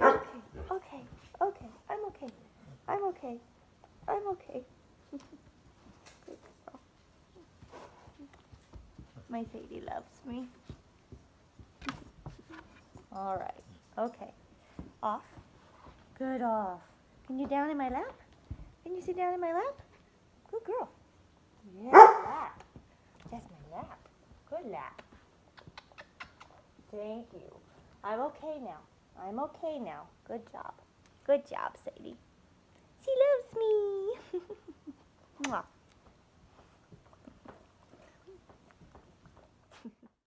okay. Okay. Okay. I'm okay. I'm okay. I'm okay. My Sadie loves me. All right. Okay. Off. Good off. Can you down in my lap? Can you sit down in my lap? Good girl. Yeah, lap. That's my lap. Good lap. Thank you. I'm okay now. I'm okay now. Good job. Good job, Sadie. She loves me.